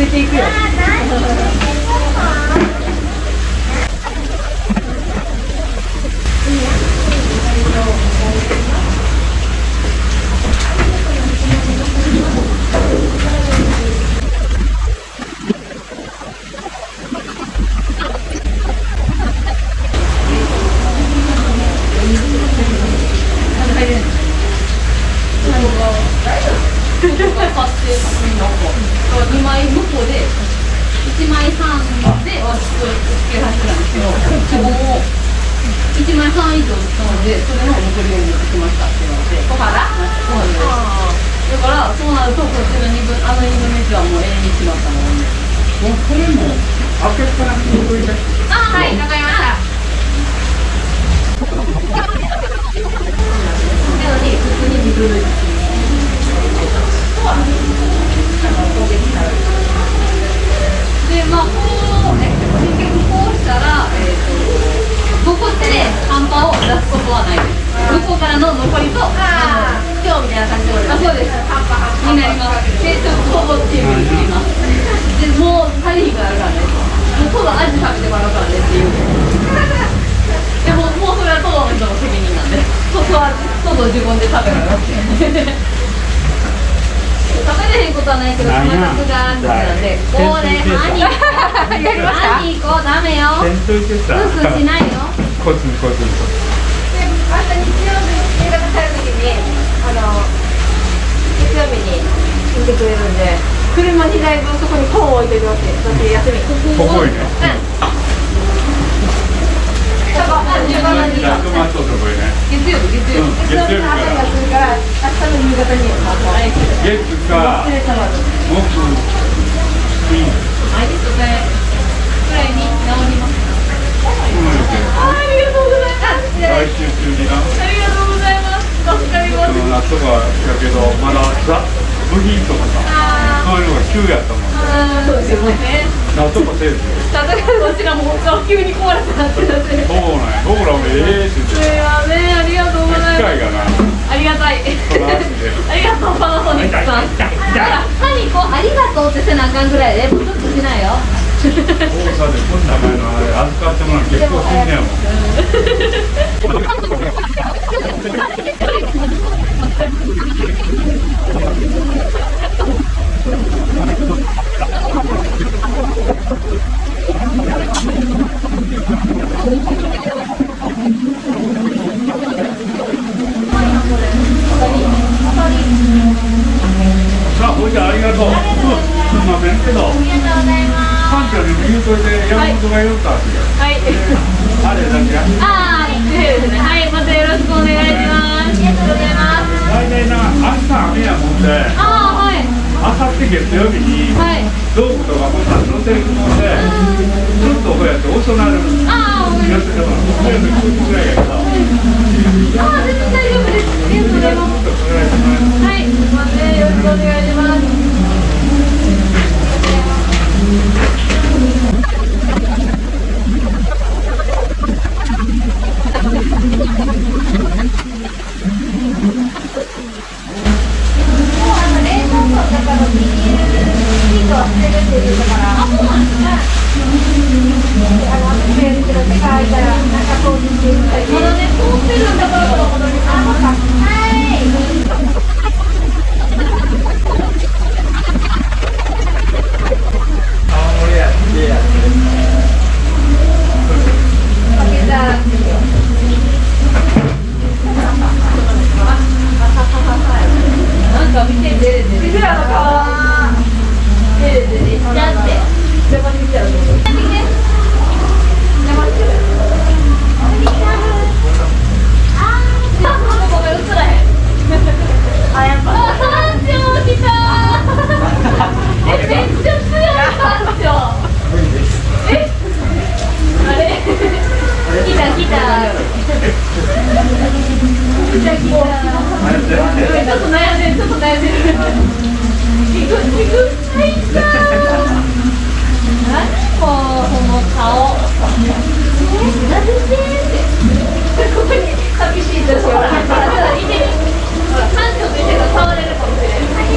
Good day, Chris. 方で1枚半で私これ付け始めたんですけど希望を1枚半以上した。のでそれの残りを持ってきましたって言われて小原。そうなんです。だからそうなるとこっちの2分あの2分の1はもう永遠にしまったもんねもうこれも開けっぱなしに置いて。あはいわかりました。っとほぼチームになりますでもう足りひんから。から。ねもうトド味食べてもら。うから。ねっていうでももうそれはトドの人の責任なんでトド味トド自分で食べろよって食べれへんことはないけどないな感覚があるなんでこれ歯にやりました歯にこうダメよ点といてさスースーしないよコツンコツンとで明日日曜日夕方帰る時にあの月曜日に見てくれるんで車にだいぶそこに本を置いてるわけ私休みここいねそこあじ自分のにゃあトマトとこいね月曜日月曜うん日、月曜日かがらするから明日の夕方にはい月か失礼様です木金はい、それくらいに直ります。うんありがとうございます。来週中になありがとうございます。助かります。その夏はだけどまださ部品とかさそういうのが急やったもんあー。そうですよね。なんとかせえずただこちらも本当急に壊れてなってなって。すそうなんや僕らもええって言ってい。ません、ありがとうござい。ます。機械がなありがたい。ありがとうパナソニックさん。だから歯にこうありがとうってせなあかんぐらい。でもうちょっとしない。よ。大阪でこんな前のあれ預かってもらうの結構しんねやもんさあほいじゃあありがとううんすんませんけどありがとうございます館長にも言うといて山本が言うたってはい。あれだけやああ、ですね。はい、またよろしくお願いします。ありがとうございます。大体な明日雨やもんでああ、はい。あさって月曜日にはい。道具とかもさ乗せるもんでちょっとこうやって遅なるああ、わ大丈夫。ちぐちぐないんだ。何もこの顔。え、なでって。ここに寂しい女子が。た見てみ。感情としてが触れるかもしれない。